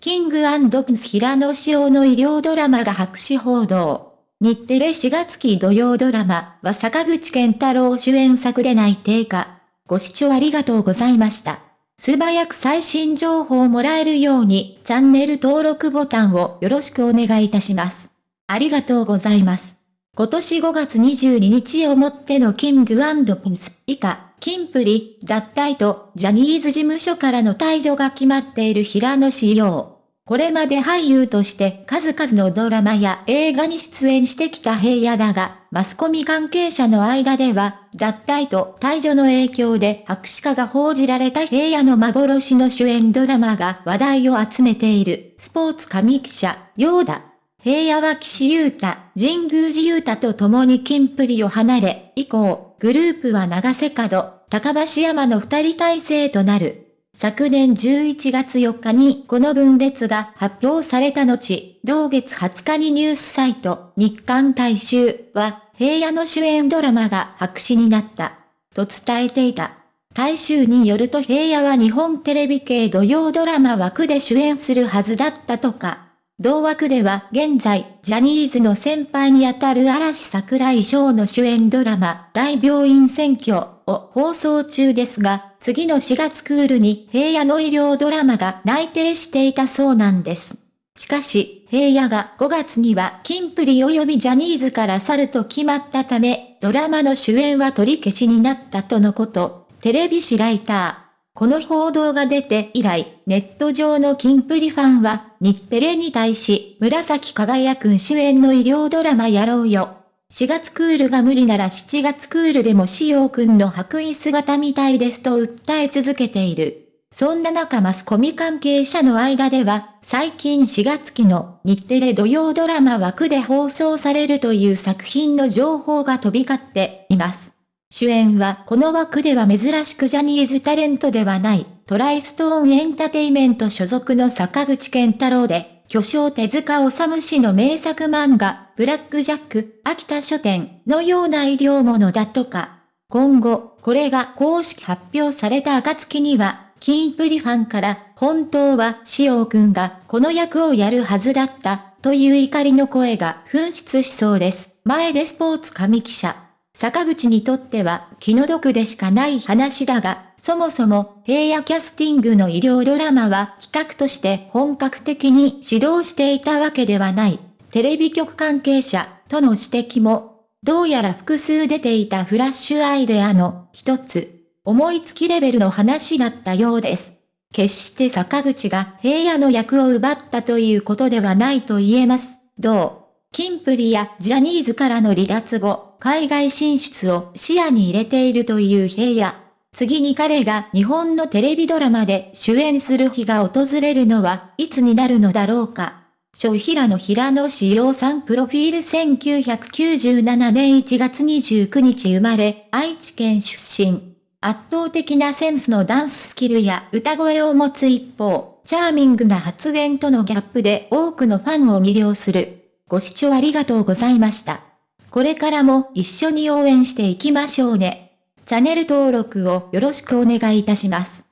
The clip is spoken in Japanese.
キングプンス平野紫耀の医療ドラマが白紙報道。日テレ4月期土曜ドラマは坂口健太郎主演作で内定か。ご視聴ありがとうございました。素早く最新情報をもらえるようにチャンネル登録ボタンをよろしくお願いいたします。ありがとうございます。今年5月22日をもってのキングプンス以下、キンプリ、脱退とジャニーズ事務所からの退場が決まっている平野志陽。これまで俳優として数々のドラマや映画に出演してきた平野だが、マスコミ関係者の間では、脱退と退場の影響で白紙化が報じられた平野の幻の主演ドラマが話題を集めている、スポーツ紙記者、ヨーダ。平野は岸優太、神宮寺優太と共に金プリを離れ、以降、グループは長瀬角、高橋山の二人体制となる。昨年11月4日にこの分裂が発表された後、同月20日にニュースサイト、日刊大衆は、平野の主演ドラマが白紙になった、と伝えていた。大衆によると平野は日本テレビ系土曜ドラマ枠で主演するはずだったとか。同枠では現在、ジャニーズの先輩にあたる嵐桜井翔の主演ドラマ、大病院選挙を放送中ですが、次の4月クールに平野の医療ドラマが内定していたそうなんです。しかし、平野が5月にはキンプリ及びジャニーズから去ると決まったため、ドラマの主演は取り消しになったとのこと、テレビ誌ライター。この報道が出て以来、ネット上のキンプリファンは、日テレに対し、紫輝くん主演の医療ドラマやろうよ。4月クールが無理なら7月クールでもしようくんの白衣姿見たいですと訴え続けている。そんな中マスコミ関係者の間では、最近4月期の日テレ土曜ドラマ枠で放送されるという作品の情報が飛び交っています。主演はこの枠では珍しくジャニーズタレントではない、トライストーンエンタテイメント所属の坂口健太郎で、巨匠手塚治虫氏の名作漫画、ブラックジャック、秋田書店のような医療ものだとか。今後、これが公式発表された暁には、キンプリファンから、本当は、しおくんがこの役をやるはずだった、という怒りの声が噴出しそうです。前でスポーツ紙記者。坂口にとっては気の毒でしかない話だが、そもそも平野キャスティングの医療ドラマは企画として本格的に指導していたわけではない。テレビ局関係者との指摘も、どうやら複数出ていたフラッシュアイデアの一つ、思いつきレベルの話だったようです。決して坂口が平野の役を奪ったということではないと言えます。どう？キンプリやジャニーズからの離脱後、海外進出を視野に入れているという平野。次に彼が日本のテレビドラマで主演する日が訪れるのはいつになるのだろうか。小平野平野志陽さんプロフィール1997年1月29日生まれ、愛知県出身。圧倒的なセンスのダンススキルや歌声を持つ一方、チャーミングな発言とのギャップで多くのファンを魅了する。ご視聴ありがとうございました。これからも一緒に応援していきましょうね。チャンネル登録をよろしくお願いいたします。